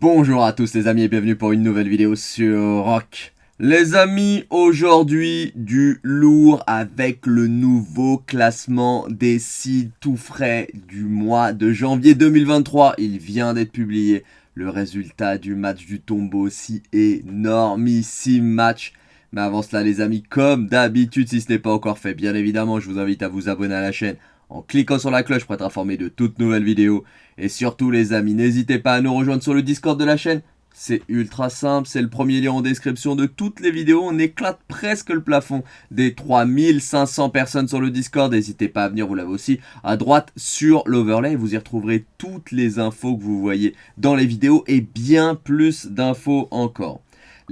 Bonjour à tous les amis et bienvenue pour une nouvelle vidéo sur Rock. Les amis, aujourd'hui du lourd avec le nouveau classement des sites tout frais du mois de janvier 2023. Il vient d'être publié. Le résultat du match du tombeau, si énormissime match. Mais avant cela les amis, comme d'habitude, si ce n'est pas encore fait, bien évidemment, je vous invite à vous abonner à la chaîne en cliquant sur la cloche pour être informé de toutes nouvelles vidéos. Et surtout les amis, n'hésitez pas à nous rejoindre sur le Discord de la chaîne. C'est ultra simple, c'est le premier lien en description de toutes les vidéos. On éclate presque le plafond des 3500 personnes sur le Discord. N'hésitez pas à venir, vous l'avez aussi à droite sur l'overlay. Vous y retrouverez toutes les infos que vous voyez dans les vidéos et bien plus d'infos encore.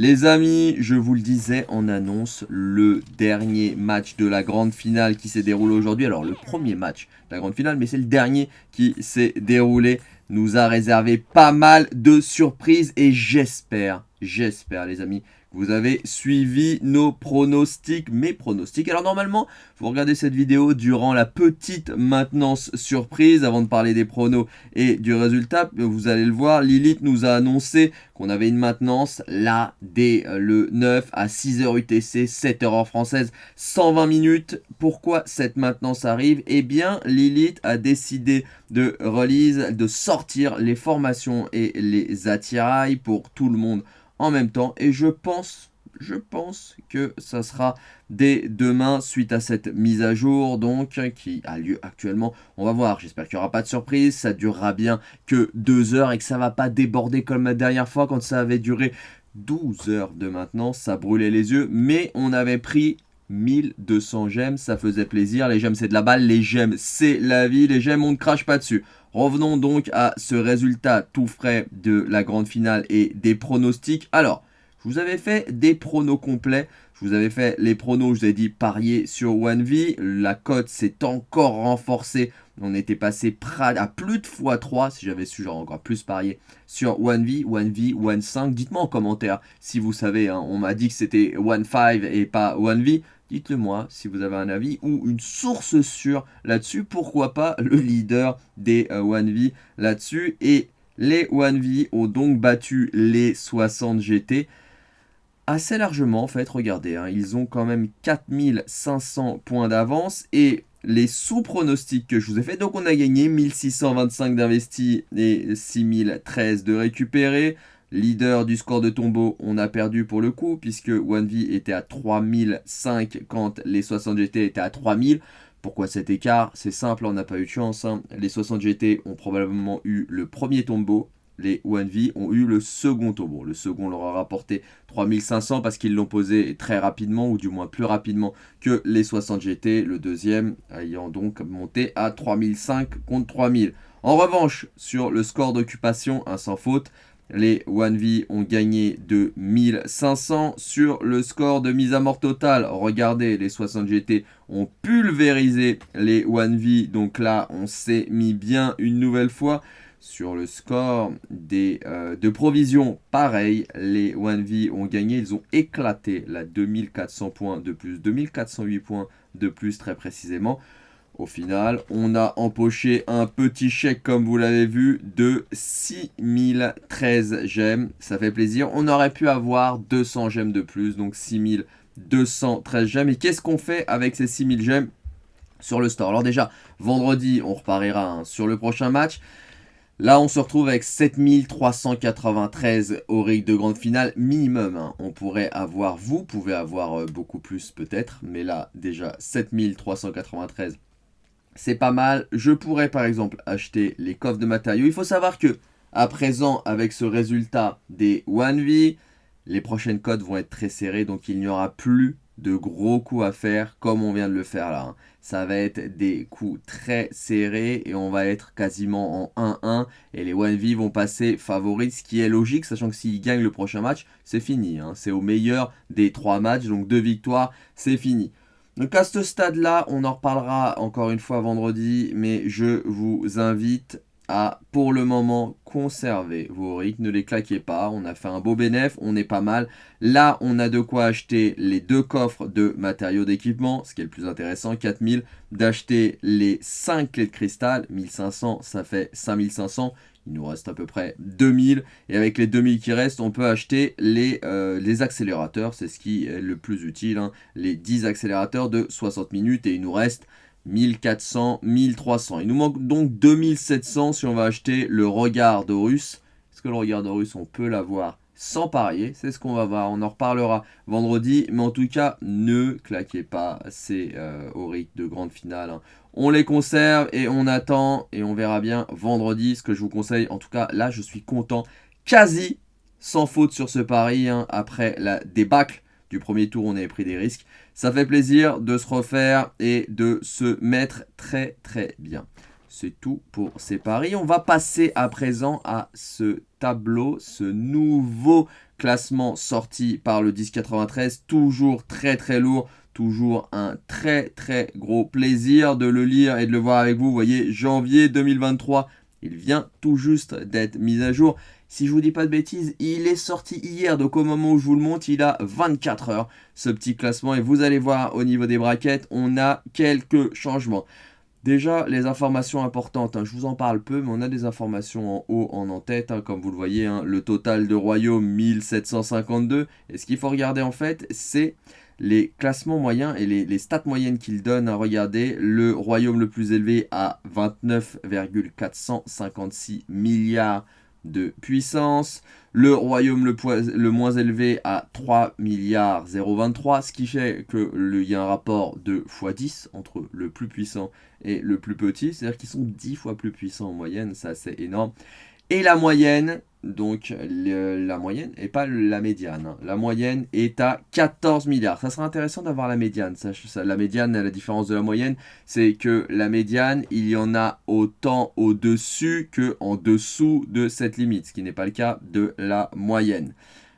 Les amis, je vous le disais, on annonce le dernier match de la grande finale qui s'est déroulé aujourd'hui. Alors le premier match de la grande finale, mais c'est le dernier qui s'est déroulé. Nous a réservé pas mal de surprises et j'espère, j'espère les amis, vous avez suivi nos pronostics, mes pronostics. Alors normalement, vous regardez cette vidéo durant la petite maintenance surprise, avant de parler des pronos et du résultat. Vous allez le voir, Lilith nous a annoncé qu'on avait une maintenance là, dès euh, le 9 à 6h UTC, 7h en française, 120 minutes. Pourquoi cette maintenance arrive? Eh bien, Lilith a décidé de release, de sortir les formations et les attirails pour tout le monde en même temps. Et je pense, je pense que ça sera dès demain suite à cette mise à jour donc qui a lieu actuellement. On va voir, j'espère qu'il n'y aura pas de surprise, ça durera bien que deux heures et que ça va pas déborder comme la dernière fois quand ça avait duré 12 heures de maintenance, ça brûlait les yeux, mais on avait pris 1200 gemmes, ça faisait plaisir, les gemmes c'est de la balle, les gemmes c'est la vie, les gemmes on ne crache pas dessus. Revenons donc à ce résultat tout frais de la grande finale et des pronostics. Alors, je vous avais fait des pronos complets. Je vous avais fait les pronos, je vous ai dit parier sur 1V. La cote s'est encore renforcée. On était passé à plus de x3 si j'avais su genre encore plus parier sur 1V, 1V, 1.5. Dites-moi en commentaire si vous savez. Hein. on m'a dit que c'était 1.5 et pas 1V. Dites-le moi si vous avez un avis ou une source sûre là-dessus. Pourquoi pas le leader des 1V euh, là-dessus. Et les 1V ont donc battu les 60 GT assez largement en fait. Regardez, hein. ils ont quand même 4500 points d'avance et les sous-pronostics que je vous ai fait. Donc on a gagné 1625 d'investis et 6013 de récupérés. Leader du score de tombeau, on a perdu pour le coup, puisque 1V était à 3005 quand les 60 GT étaient à 3000. Pourquoi cet écart? C'est simple, on n'a pas eu de chance. Hein. Les 60 GT ont probablement eu le premier tombeau. Les 1V ont eu le second tombeau. Le second leur a rapporté 3500 parce qu'ils l'ont posé très rapidement, ou du moins plus rapidement que les 60 GT. Le deuxième ayant donc monté à 3005 contre 3000. En revanche, sur le score d'occupation, un sans faute, les 1V ont gagné de 1500 sur le score de mise à mort totale. Regardez, les 60 GT ont pulvérisé les 1V. Donc là, on s'est mis bien une nouvelle fois sur le score des, euh, de provision. Pareil, les 1V ont gagné. Ils ont éclaté la 2400 points de plus, 2408 points de plus très précisément. Au final, on a empoché un petit chèque, comme vous l'avez vu, de 6013 gemmes. Ça fait plaisir. On aurait pu avoir 200 gemmes de plus, donc 6213 gemmes. Et qu'est-ce qu'on fait avec ces 6000 gemmes sur le store? Alors déjà, vendredi, on repariera hein, sur le prochain match. Là, on se retrouve avec 7393 au rig de grande finale minimum. Hein. On pourrait avoir, vous pouvez avoir euh, beaucoup plus peut-être, mais là, déjà 7393 c'est pas mal. Je pourrais par exemple acheter les coffres de matériaux. Il faut savoir que à présent, avec ce résultat des 1V, les prochaines codes vont être très serrées. Donc il n'y aura plus de gros coups à faire comme on vient de le faire là. Hein. Ça va être des coups très serrés et on va être quasiment en 1-1 et les 1V vont passer favoris, ce qui est logique, sachant que s'ils gagnent le prochain match, c'est fini. Hein. C'est au meilleur des 3 matchs, donc deux victoires, c'est fini. Donc à ce stade-là, on en reparlera encore une fois vendredi, mais je vous invite à, pour le moment, conserver vos rigs. Ne les claquez pas, on a fait un beau bénéf, on est pas mal. Là, on a de quoi acheter les deux coffres de matériaux d'équipement, ce qui est le plus intéressant, 4000. D'acheter les 5 clés de cristal, 1500, ça fait 5500. Il nous reste à peu près 2000. Et avec les 2000 qui restent, on peut acheter les, euh, les accélérateurs. C'est ce qui est le plus utile. Hein. Les 10 accélérateurs de 60 minutes. Et il nous reste 1400, 1300. Il nous manque donc 2700 si on va acheter le regard Russe. Est-ce que le regard Russe, on peut l'avoir? Sans parier. C'est ce qu'on va voir. On en reparlera vendredi. Mais en tout cas, ne claquez pas ces euh, de grande finale. Hein. On les conserve et on attend. Et on verra bien vendredi ce que je vous conseille. En tout cas, là, je suis content. Quasi sans faute sur ce pari. Hein. Après la débâcle du premier tour, on avait pris des risques. Ça fait plaisir de se refaire et de se mettre très très bien. C'est tout pour ces paris. On va passer à présent à ce tableau, ce nouveau classement sorti par le 1093. Toujours très très lourd, toujours un très très gros plaisir de le lire et de le voir avec vous. Vous voyez, janvier 2023, il vient tout juste d'être mis à jour. Si je vous dis pas de bêtises, il est sorti hier, donc au moment où je vous le montre, il a 24 heures, ce petit classement. Et vous allez voir, au niveau des braquettes, on a quelques changements. Déjà, les informations importantes, hein, je vous en parle peu, mais on a des informations en haut, en en-tête, hein, comme vous le voyez, hein, le total de royaumes 1752. Et ce qu'il faut regarder en fait, c'est les classements moyens et les, stats moyennes qu'il donne à regarder. Le royaume le plus élevé à 29,456 milliards de puissance. Le royaume le, moins élevé à 3 milliards 023, ce qui fait qu'il y a un rapport de x10 entre le plus puissant et le plus petit, c'est-à-dire qu'ils sont 10 fois plus puissants en moyenne, ça c'est énorme. Et la moyenne, donc la moyenne et pas la médiane. Hein. La moyenne est à 14 milliards. Ça serait intéressant d'avoir la médiane. La médiane, la différence de la moyenne, c'est que la médiane, il y en a autant au-dessus que en dessous de cette limite, ce qui n'est pas le cas de la moyenne.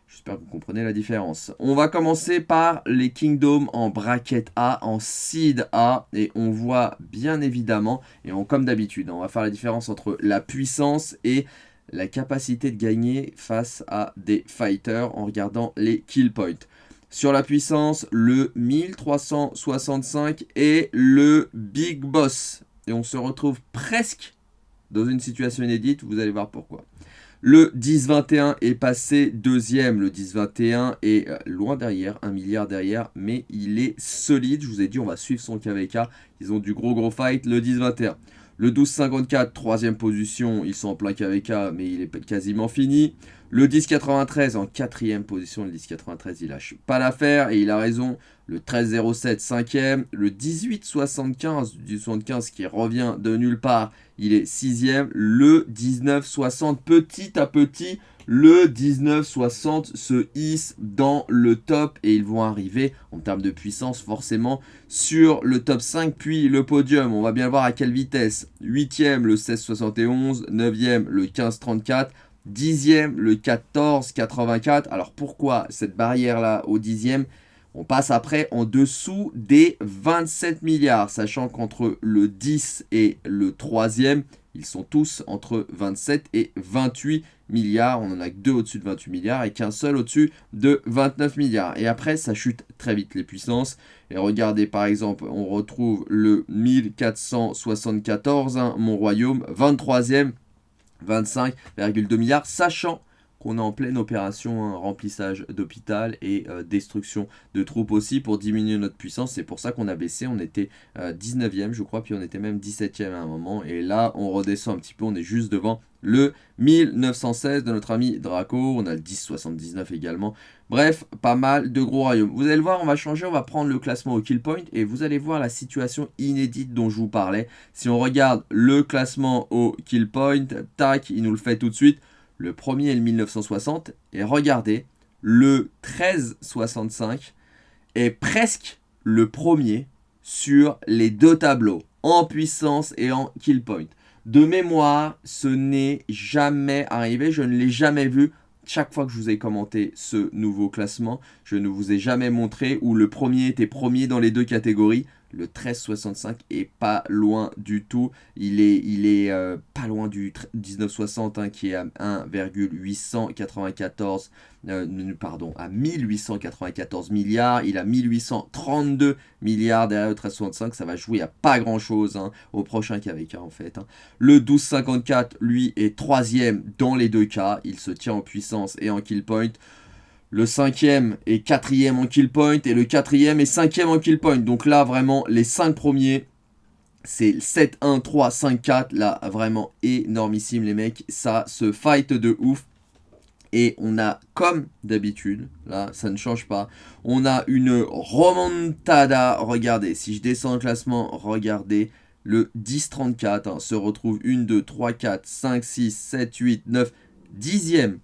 J'espère que vous comprenez la différence. On va commencer par les Kingdoms en bracket A, en seed A. Et on voit bien évidemment, et on, comme d'habitude, on va faire la différence entre la puissance et la capacité de gagner face à des fighters en regardant les kill points. Sur la puissance, le 1365 est le Big Boss. Et on se retrouve presque dans une situation inédite, vous allez voir pourquoi. Le 10-21 est passé deuxième. Le 10-21 est euh, loin derrière, un milliard derrière, mais il est solide. Je vous ai dit, on va suivre son KVK. Ils ont du gros gros fight. Le 10-21. Le 12-54, troisième position, ils sont en plein KVK, mais il est quasiment fini. Le 10-93 en quatrième position, le 10-93 il lâche pas l'affaire et il a raison. Le 13-07 cinquième, le 18-75 du 75 qui revient de nulle part, il est sixième. Le 19-60 petit à petit, le 1960 se hisse dans le top et ils vont arriver en termes de puissance forcément sur le top 5 puis le podium. On va bien voir à quelle vitesse. 8e le 1671, 9e le 1534, 10e le 1484. Alors pourquoi cette barrière là au 10e on passe après en dessous des 27 milliards, sachant qu'entre le 10 et le 3e, ils sont tous entre 27 et 28 milliards. On n'en a que deux au-dessus de 28 milliards et qu'un seul au-dessus de 29 milliards. Et après, ça chute très vite les puissances. Et regardez par exemple, on retrouve le 1474, hein, mon royaume, 23e, 25,2 milliards, sachant qu'on est en pleine opération, hein, remplissage d'hôpital et euh, destruction de troupes aussi pour diminuer notre puissance. C'est pour ça qu'on a baissé, on était 19e euh, je crois, puis on était même 17e à un moment. Et là, on redescend un petit peu, on est juste devant le 1916 de notre ami Draco. On a le 1079 également. Bref, pas mal de gros royaumes. Vous allez le voir, on va changer, on va prendre le classement au kill point et vous allez voir la situation inédite dont je vous parlais. Si on regarde le classement au kill point, tac, il nous le fait tout de suite. Le premier est le 1960. Et regardez, le 1365 est presque le premier sur les deux tableaux, en puissance et en kill point. De mémoire, ce n'est jamais arrivé, je ne l'ai jamais vu. Chaque fois que je vous ai commenté ce nouveau classement, je ne vous ai jamais montré où le premier était premier dans les deux catégories. Le 1365 est pas loin du tout. Il est, euh, pas loin du 1960 hein, qui est à 1,894 euh, à 1894 milliards. Il a 1832 milliards derrière le 1365. Ça va jouer à pas grand chose hein, au prochain KVK en fait. Hein. Le 1254, lui, est troisième dans les deux cas. Il se tient en puissance et en kill point. Le cinquième est quatrième en kill point et le quatrième est cinquième en kill point. Donc là, vraiment, les cinq premiers, c'est 7, 1, 3, 5, 4. Là, vraiment énormissime, les mecs. Ça se fight de ouf. Et on a, comme d'habitude, là, ça ne change pas, on a une remontada. Regardez, si je descends le classement, regardez, le 10-34 hein, se retrouve 1, 2, 3, 4, 5, 6, 7, 8, 9, 10e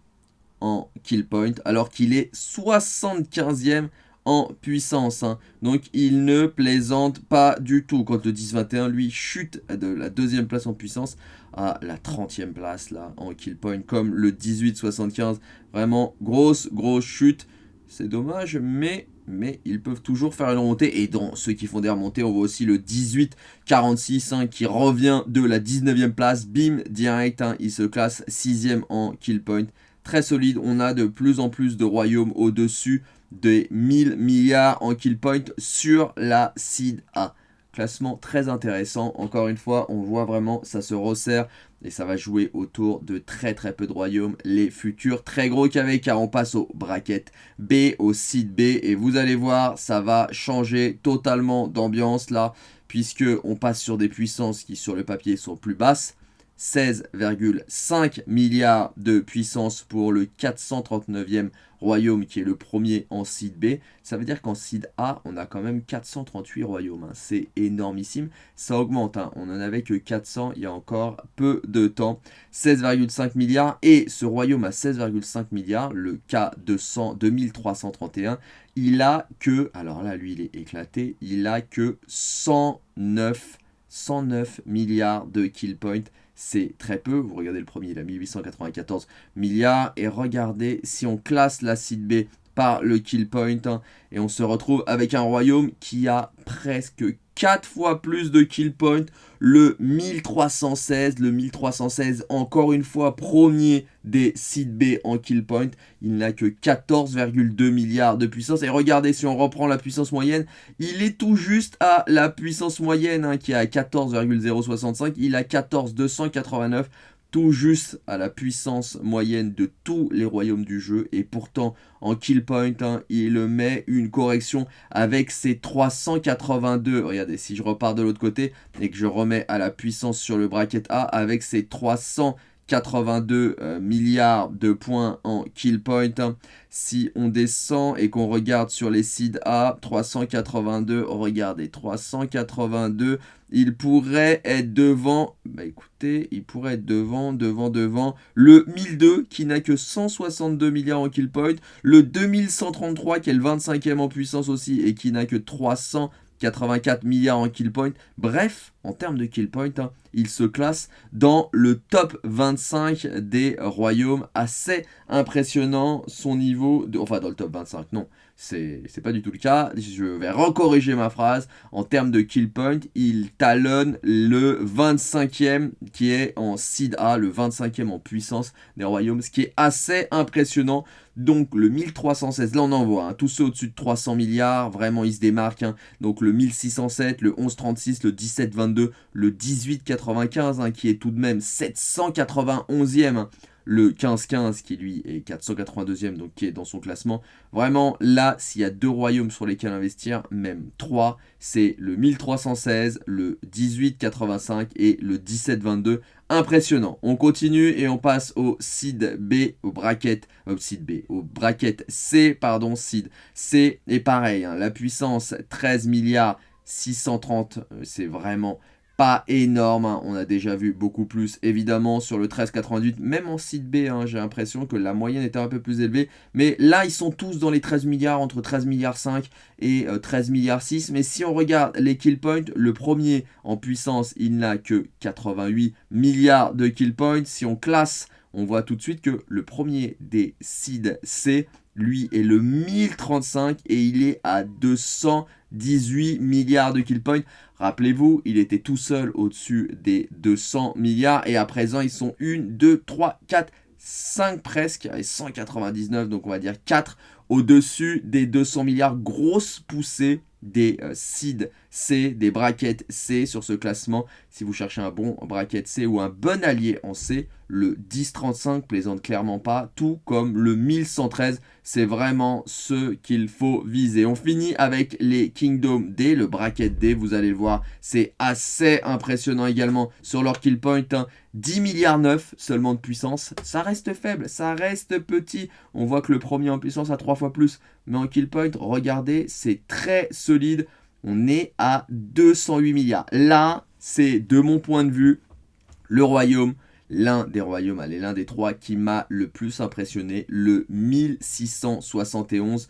en kill point, alors qu'il est 75e en puissance. Hein. Donc il ne plaisante pas du tout. Quand le 10-21, lui, chute de la deuxième place en puissance à la 30e place là en kill point, comme le 18-75. Vraiment, grosse, grosse chute. C'est dommage, mais, mais ils peuvent toujours faire une remontée. Et dans ceux qui font des remontées, on voit aussi le 18-46 hein, qui revient de la 19e place. Bim, direct, hein, il se classe 6e en kill point très solide. On a de plus en plus de royaumes au-dessus des 1000 milliards en kill point sur la seed A. Classement très intéressant. Encore une fois, on voit vraiment, ça se resserre et ça va jouer autour de très très peu de royaumes. Les futurs très gros KV car on passe au bracket B, au seed B. Et vous allez voir, ça va changer totalement d'ambiance là. Puisque on passe sur des puissances qui sur le papier sont plus basses. 16,5 milliards de puissance pour le 439e royaume qui est le premier en seed B. Ça veut dire qu'en seed A, on a quand même 438 royaumes. Hein. C'est énormissime. Ça augmente. Hein. On n'en avait que 400 il y a encore peu de temps. 16,5 milliards. Et ce royaume à 16,5 milliards, le K200 2331, il a que, alors là lui il est éclaté, il a que 109, 109 milliards de kill points c'est très peu. Vous regardez le premier, il a 1894 milliards. Et regardez, si on classe l'acide B par le kill point, hein, et on se retrouve avec un royaume qui a presque 4 fois plus de kill point. Le 1316, le 1316, encore une fois, premier des sites B en kill point. Il n'a que 14,2 milliards de puissance. Et regardez, si on reprend la puissance moyenne, il est tout juste à la puissance moyenne hein, qui est à 14,065. Il a 14,289 tout juste à la puissance moyenne de tous les royaumes du jeu. Et pourtant, en kill point, hein, il met une correction avec ses 382. Regardez, si je repars de l'autre côté et que je remets à la puissance sur le bracket A avec ses 300 82 euh, milliards de points en kill point. Si on descend et qu'on regarde sur les seeds A, 382, regardez, 382, il pourrait être devant, bah écoutez, il pourrait être devant, devant, devant, le 1002 qui n'a que 162 milliards en kill point, le 2133 qui est le 25e en puissance aussi et qui n'a que 300 84 milliards en kill point. Bref, en termes de kill point, hein, il se classe dans le top 25 des royaumes. Assez impressionnant son niveau, enfin dans le top 25, non, c'est pas du tout le cas. Je vais recorriger ma phrase. En termes de kill point, il talonne le 25e qui est en seed A, le 25e en puissance des royaumes, ce qui est assez impressionnant. Donc le 1316, là on en voit, hein, tous ceux au-dessus de 300 milliards, vraiment ils se démarquent. Hein. Donc le 1607, le 1136, le 1722, le 1895 hein, qui est tout de même 791e le 15-15 qui lui est 482e, donc qui est dans son classement. Vraiment, là, s'il y a deux royaumes sur lesquels investir, même trois, c'est le 1316, le 1885 et le 1722. Impressionnant. On continue et on passe au seed B, au bracket, au euh, seed B, au bracket C, pardon, seed C. Et pareil, hein, la puissance 13 milliards 630, euh, c'est vraiment pas énorme, hein. on a déjà vu beaucoup plus évidemment sur le 1398, même en site B, hein, j'ai l'impression que la moyenne était un peu plus élevée, mais là ils sont tous dans les 13 milliards, entre 13 milliards 5 et 13 euh, milliards 6, mais si on regarde les kill points, le premier en puissance il n'a que 88 milliards de kill points, si on classe, on voit tout de suite que le premier des seed C lui est le 1035 et il est à 218 milliards de kill points. Rappelez-vous, il était tout seul au-dessus des 200 milliards et à présent ils sont 1, 2, 3, 4, 5 presque, et 199, donc on va dire 4 au-dessus des 200 milliards. Grosse poussée des euh, seeds C, des brackets C sur ce classement. Si vous cherchez un bon bracket C ou un bon allié en C, le 1035 plaisante clairement pas, tout comme le 1113, c'est vraiment ce qu'il faut viser. On finit avec les Kingdom D, le bracket D, vous allez le voir, c'est assez impressionnant également sur leur kill point. 10 hein. milliards 9 seulement de puissance, ça reste faible, ça reste petit. On voit que le premier en puissance a 3 fois plus, mais en kill point, regardez, c'est très solide. On est à 208 milliards. Là, c'est de mon point de vue, le royaume l'un des royaumes, allez, l'un des trois qui m'a le plus impressionné, le 1671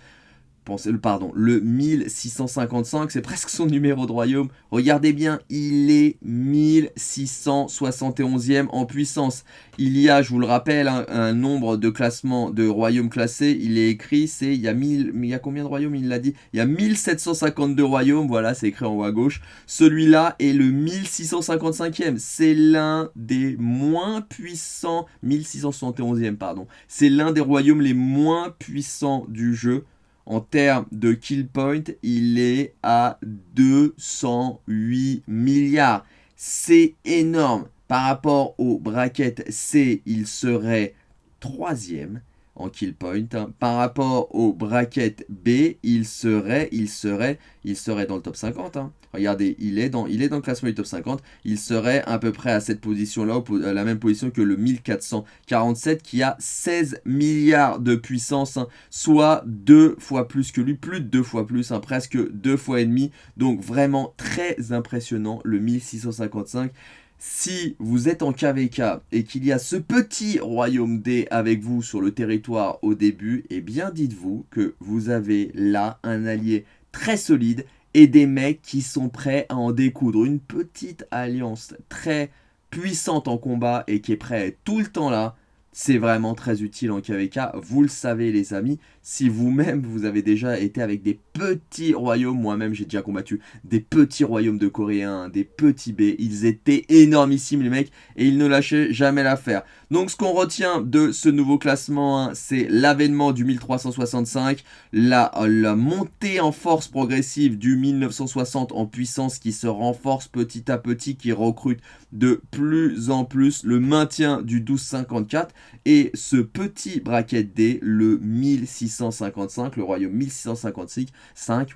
pardon, le 1655, c'est presque son numéro de royaume. Regardez bien, il est 1671e en puissance. Il y a, je vous le rappelle, un, nombre de classements de royaumes classés. Il est écrit, c'est, il y a 1000, il y a combien de royaumes Il l'a dit? Il y a 1752 royaumes, voilà, c'est écrit en haut à gauche. Celui-là est le 1655e. C'est l'un des moins puissants, 1671e, pardon. C'est l'un des royaumes les moins puissants du jeu. En termes de kill point, il est à 208 milliards. C'est énorme. Par rapport au bracket C, il serait troisième en kill point. Par rapport au bracket B, il serait, il serait, il serait dans le top 50. Hein. Regardez, il est, dans, le classement du top 50. Il serait à peu près à cette position-là, la même position que le 1447 qui a 16 milliards de puissance, hein. soit deux fois plus que lui, plus de deux fois plus, presque deux fois et demi. Donc vraiment très impressionnant, le 1655. Si vous êtes en KVK et qu'il y a ce petit royaume D avec vous sur le territoire au début, eh bien dites-vous que vous avez là un allié très solide et des mecs qui sont prêts à en découdre. Une petite alliance très puissante en combat et qui est prêt à être tout le temps là c'est vraiment très utile en KVK. Vous le savez les amis, si vous-même vous avez déjà été avec des petits royaumes, moi-même j'ai déjà combattu des petits royaumes de Coréens, des petits B, ils étaient énormissimes les mecs et ils ne lâchaient jamais l'affaire. Donc ce qu'on retient de ce nouveau classement, hein, c'est l'avènement du 1365, la, la montée en force progressive du 1960 en puissance qui se renforce petit à petit, qui recrute de plus en plus, le maintien du 1254 et ce petit bracket D, le 1655, le royaume 1655, 5,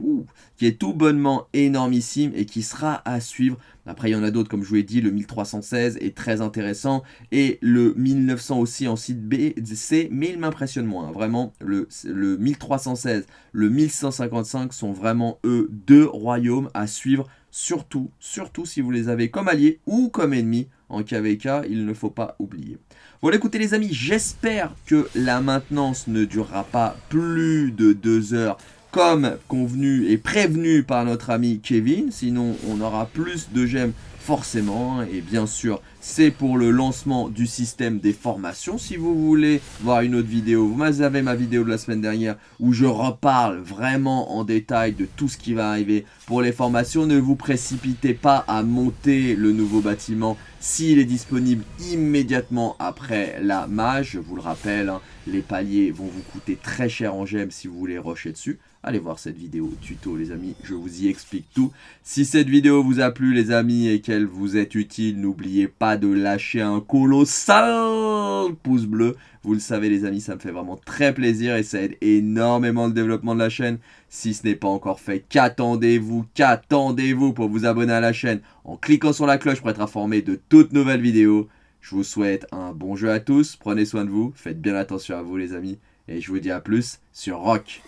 qui est tout bonnement énormissime et qui sera à suivre. Après, il y en a d'autres, comme je vous l'ai dit, le 1316 est très intéressant et le 1900 aussi en site B, C, mais il m'impressionne moins. Vraiment, le, le 1316, le 1155 sont vraiment, eux, deux royaumes à suivre surtout, surtout si vous les avez comme alliés ou comme ennemis en KVK, il ne faut pas oublier. Voilà, écoutez les amis, j'espère que la maintenance ne durera pas plus de deux heures comme convenu et prévenu par notre ami Kevin, sinon on aura plus de gemmes forcément, et bien sûr c'est pour le lancement du système des formations. Si vous voulez voir une autre vidéo, vous avez ma vidéo de la semaine dernière où je reparle vraiment en détail de tout ce qui va arriver pour les formations. Ne vous précipitez pas à monter le nouveau bâtiment s'il est disponible immédiatement après la mage. Je vous le rappelle, hein, les paliers vont vous coûter très cher en gemmes si vous voulez rusher dessus. Allez voir cette vidéo tuto les amis, je vous y explique tout. Si cette vidéo vous a plu les amis et qu'elle vous est utile, n'oubliez pas de lâcher un colossal pouce bleu. Vous le savez les amis, ça me fait vraiment très plaisir et ça aide énormément le développement de la chaîne. Si ce n'est pas encore fait, qu'attendez-vous, qu'attendez-vous pour vous abonner à la chaîne en cliquant sur la cloche pour être informé de toutes nouvelles vidéos. Je vous souhaite un bon jeu à tous, prenez soin de vous, faites bien attention à vous les amis. Et je vous dis à plus sur Rock.